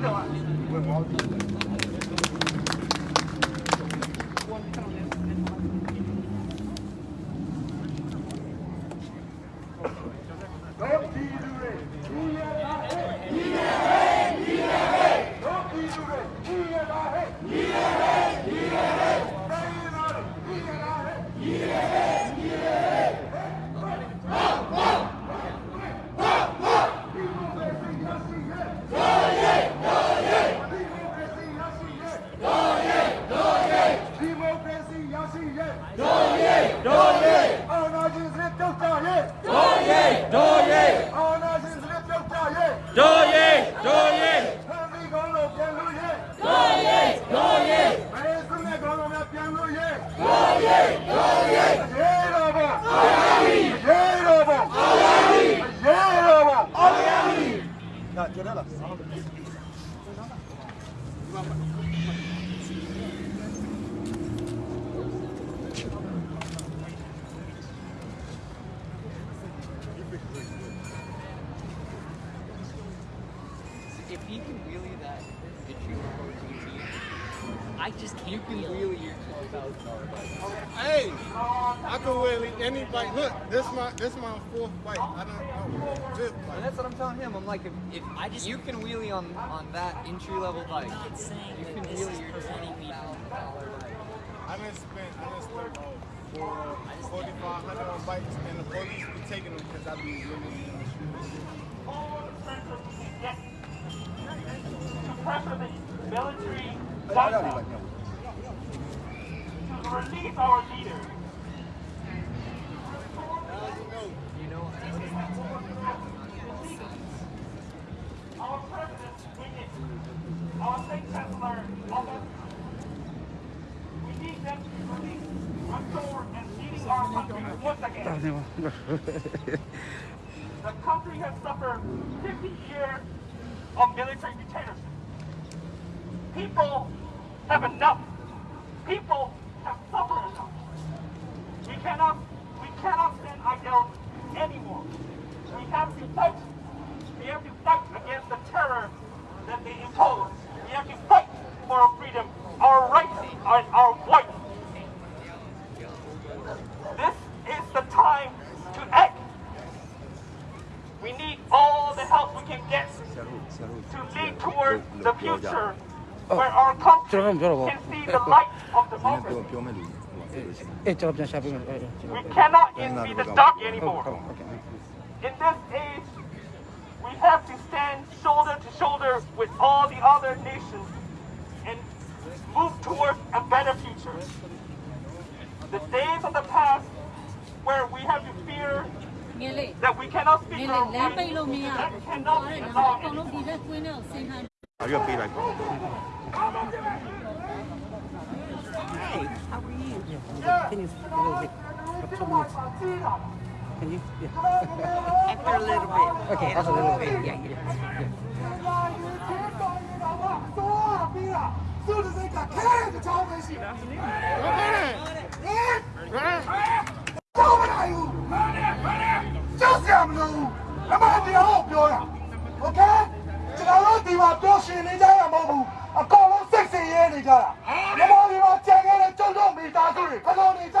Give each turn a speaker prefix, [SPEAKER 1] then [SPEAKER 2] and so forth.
[SPEAKER 1] 走啊！ တ်ကြရဲ့
[SPEAKER 2] တို့ရဲတို့ရဲ
[SPEAKER 1] အာဏာရှင်စနစ်ပြုတ်ကြရဲ့
[SPEAKER 2] တို့ရဲတို့ရဲ
[SPEAKER 1] ဖန်ပြီးကောင်းလို့ပြန်လို့ရဲ့
[SPEAKER 2] တို့ရဲတို့ရဲ
[SPEAKER 1] ဘယ်စနစ်ကောင်းလို့များပြန်လို့ရဲ့တို့ရဲ့တို့ရဲ့ရေတော်ဘောအာရမီရေတော်ဘောအာရမီရေတော်ဘောအာရမီဒါကျတယ်လား
[SPEAKER 3] If he can wheelie that the team, I just can't. You can wheelie your twelve thousand dollar bike.
[SPEAKER 4] Hey, I can wheelie any bike. Look, this my this my fourth bike. I don't know fifth
[SPEAKER 3] And that's what I'm telling him. I'm like, if, if
[SPEAKER 5] I just-
[SPEAKER 3] you can wheelie on on that entry level bike,
[SPEAKER 5] I'm not saying
[SPEAKER 3] you
[SPEAKER 5] that
[SPEAKER 3] can
[SPEAKER 5] this
[SPEAKER 3] wheelie
[SPEAKER 5] is
[SPEAKER 3] your
[SPEAKER 5] preventing me
[SPEAKER 3] twelve
[SPEAKER 5] from
[SPEAKER 3] thousand dollar bike.
[SPEAKER 4] I done spent I done spent about four forty five hundred on bikes, and the police be taking them because I be really in the streets.
[SPEAKER 6] Pressure the military to release our leaders. Our president, our state counsellor, we need them to be released, restored, and leading our country once again. The country has suffered 50 years of military dictatorship. People have enough. People have suffered enough. We cannot, we cannot stand idle anymore. We have to fight. We have to fight against the terror that they impose. We have to fight for our freedom, our rights, and our voice. This is the time to act. We need all the help we can get to lead toward the future where our country can see the light of democracy. We cannot envy the dark anymore. In this age, we have to stand shoulder to shoulder with all the other nations and move towards a better future. The days of the past that we cannot speak our
[SPEAKER 7] own language,
[SPEAKER 6] that cannot be allowed.
[SPEAKER 7] Are you a bee
[SPEAKER 8] like? Hey, how are you? Yeah. Can you Can you? Yeah.
[SPEAKER 5] After a little bit.
[SPEAKER 8] Okay, after a little bit. Yeah, yeah. yeah.
[SPEAKER 1] အမှန်တရားကိုပြောတာโอเคကျွန်တော်တို့ဒီမှာပြောရှင်နေကြရမဟုတ်ဘူးအကောင်လုံးစိတ်ဆင်းရဲနေကြတာမြန်မာပြည်မှာကြံခဲ့တဲ့ကျုပ်တို့မိသားစုတွေဘယ်လိုနေကြမလဲဒီစစ်